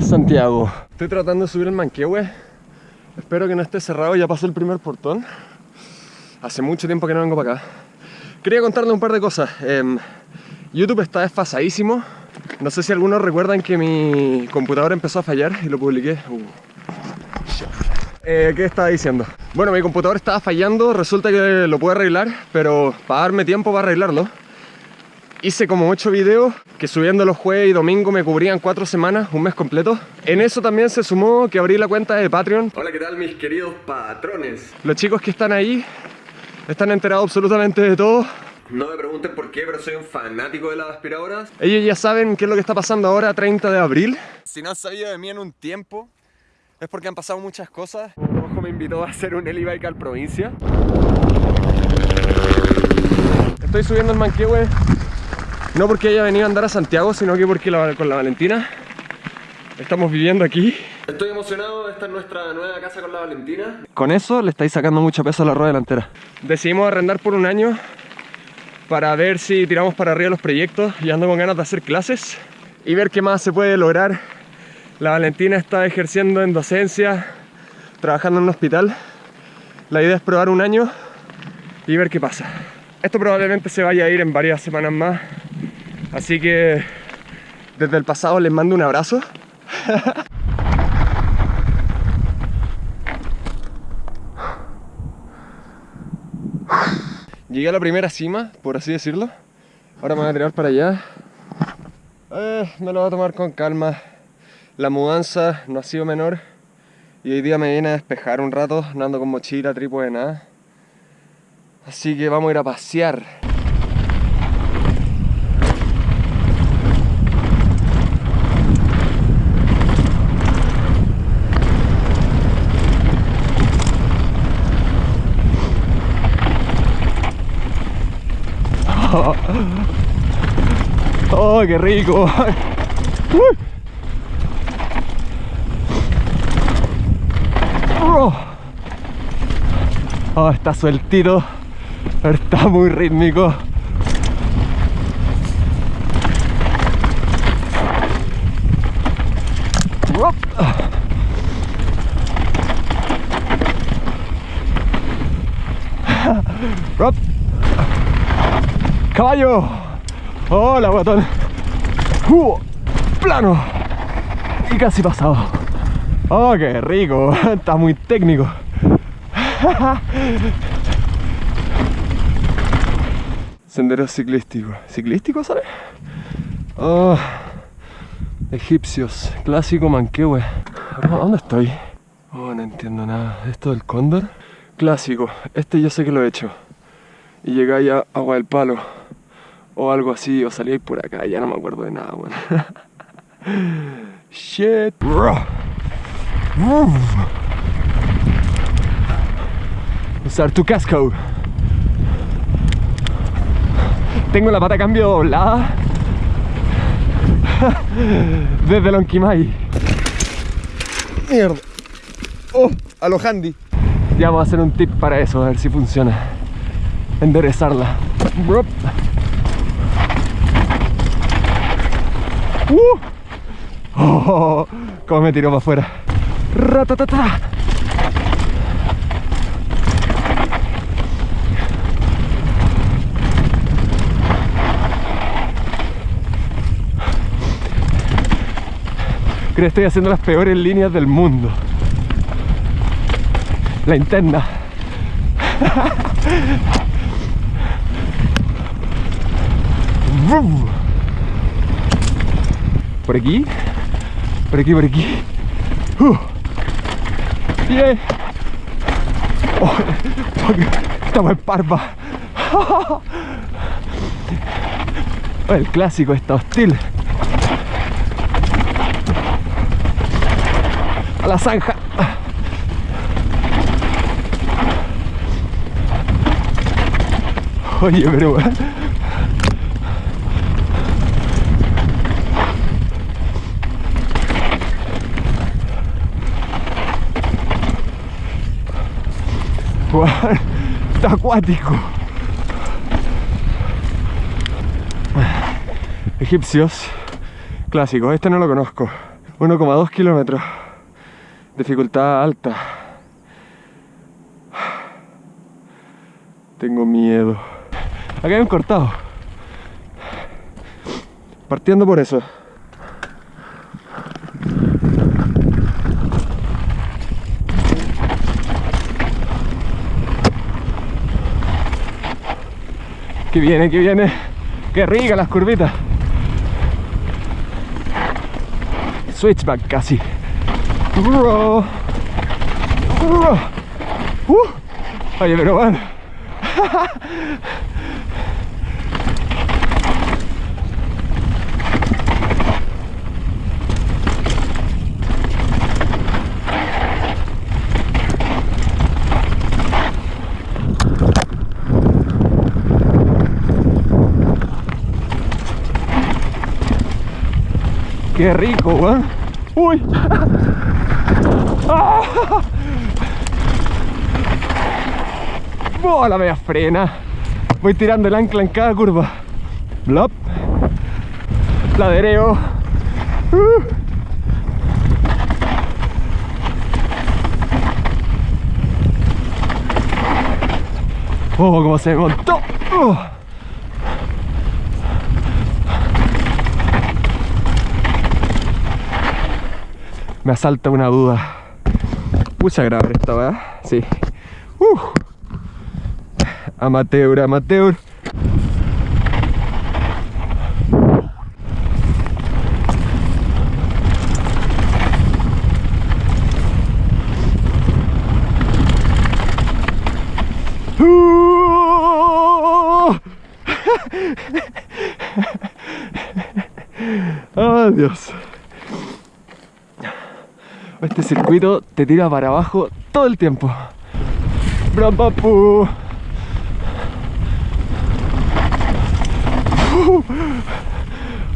Santiago. Estoy tratando de subir el Manquehue. Espero que no esté cerrado, ya pasó el primer portón. Hace mucho tiempo que no vengo para acá. Quería contarle un par de cosas. Em, YouTube está desfasadísimo. No sé si algunos recuerdan que mi computadora empezó a fallar y lo publiqué. Uh. Eh, ¿Qué estaba diciendo? Bueno, mi computador estaba fallando, resulta que lo puedo arreglar, pero para darme tiempo para arreglarlo, hice como 8 videos que subiendo los jueves y domingo me cubrían 4 semanas, un mes completo. En eso también se sumó que abrí la cuenta de Patreon. Hola, ¿qué tal mis queridos patrones? Los chicos que están ahí están enterados absolutamente de todo. No me pregunten por qué, pero soy un fanático de las aspiradoras. Ellos ya saben qué es lo que está pasando ahora, 30 de abril. Si no han sabido de mí en un tiempo, es porque han pasado muchas cosas. Ojo me invitó a hacer un Elibike al provincia. Estoy subiendo el Manquehue no porque haya venido a andar a Santiago, sino que porque con la Valentina estamos viviendo aquí. Estoy emocionado, esta es nuestra nueva casa con la Valentina. Con eso le estáis sacando mucho peso a la rueda delantera. Decidimos arrendar por un año para ver si tiramos para arriba los proyectos y ando con ganas de hacer clases y ver qué más se puede lograr. La Valentina está ejerciendo en docencia, trabajando en un hospital. La idea es probar un año y ver qué pasa. Esto probablemente se vaya a ir en varias semanas más, así que desde el pasado les mando un abrazo. Llegué a la primera cima, por así decirlo. Ahora me voy a tirar para allá. Eh, me lo voy a tomar con calma. La mudanza no ha sido menor. Y hoy día me viene a despejar un rato, no ando con mochila, trípode, nada. Así que vamos a ir a pasear. ¡Oh, qué rico! Oh, está sueltito. Está muy rítmico. Caballo. Hola, botón. Uh, plano. Y casi pasado. Oh, qué rico. Está muy técnico. Sendero ciclístico. ¿Ciclístico, sabes? Oh, egipcios. Clásico Manquehue. ¿Dónde estoy? Oh, no entiendo nada. ¿Esto del cóndor? Clásico. Este yo sé que lo he hecho. Y llegáis a Agua del Palo. O algo así. O salíais por acá. Ya no me acuerdo de nada. Shit. Usar tu casco. Tengo la pata cambio doblada desde Lonquimay. Mierda. Oh, a lo handy. Ya vamos a hacer un tip para eso, a ver si funciona. Enderezarla. Uh. Oh, cómo me tiró para afuera. Ratatata. Creo que estoy haciendo las peores líneas del mundo. La interna. Por aquí. Por aquí, por aquí. Uh. Yeah. Oh, estamos en parva. El clásico está hostil. a la zanja. Oye, pero... Está acuático. Egipcios clásicos, este no lo conozco. 1,2 kilómetros. Dificultad alta. Tengo miedo. Acá hay un cortado. Partiendo por eso. Que viene, que viene. Qué rica las curvitas. Switchback casi. Uh, oye, pero bueno. Qué rico, weón. Uy. Oh, la media frena. Voy tirando el ancla en cada curva. Blop. Ladereo. Uh. Oh, cómo se montó. Uh. Me asalta una duda. Mucha grabar esta, ¿verdad? Sí. Uh. Amateur, amateur. Uh. ¡Oh, Dios! Este circuito te tira para abajo todo el tiempo. ¡Brampapu!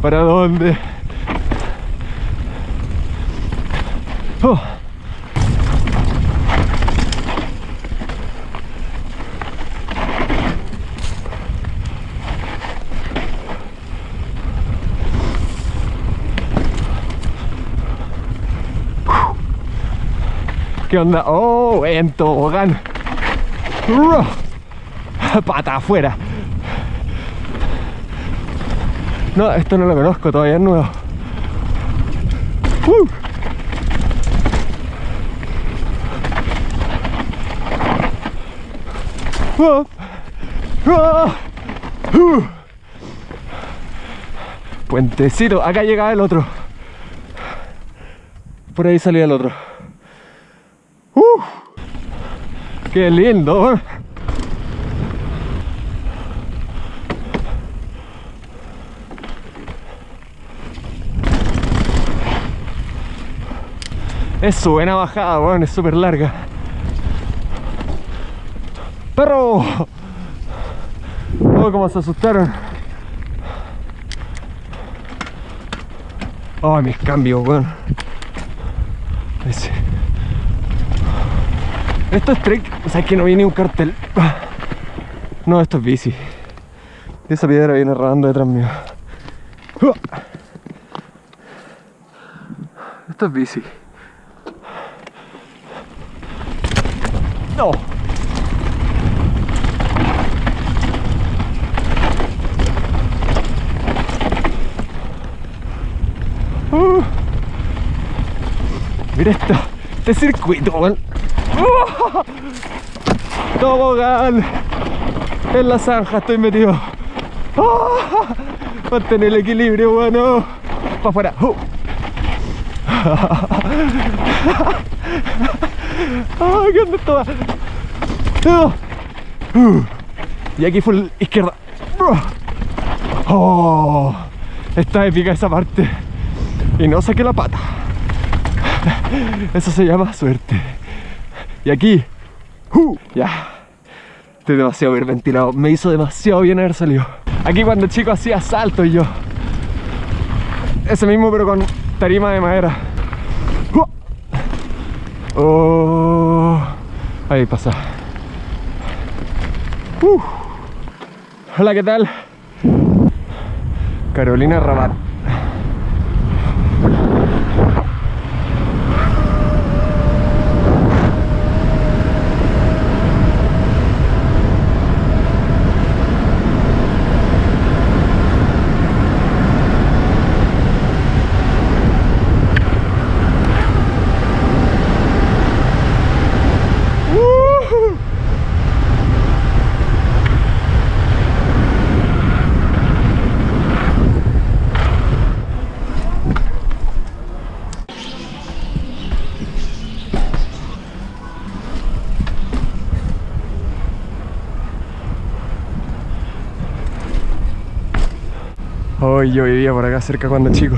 ¿Para dónde? Oh. ¿Qué onda? ¡Oh! En tobogán. Pata afuera. No, esto no lo conozco, todavía es nuevo. Uh. Uh. Uh. Puentecito, acá llega el otro. Por ahí salía el otro. ¡Uh! ¡Qué lindo! Es buena bajada, weón, es súper larga. ¡Perro! Oh, cómo se asustaron. Oh, mis cambios, weón. Esto es trick, o sea que no viene un cartel. No, esto es bici. Esa piedra viene rodando detrás mío. Esto es bici. No. Uh. Mira esto, este circuito, weón. ¡Oh! Tobogán. En la zanja estoy metido. ¡Oh! Mantener el equilibrio, bueno. Para afuera. ¡Uh! ¡Ay, qué onda! Uh. Y aquí fue la izquierda. ¡Oh! Está épica esa parte. Y no saqué la pata. Eso se llama suerte. Y aquí, ya, estoy demasiado bien ventilado. Me hizo demasiado bien haber salido. Aquí cuando el chico hacía salto y yo. Ese mismo pero con tarima de madera. Oh, ahí pasa. Hola, ¿qué tal? Carolina Rabat. Hoy yo vivía por acá cerca cuando chico.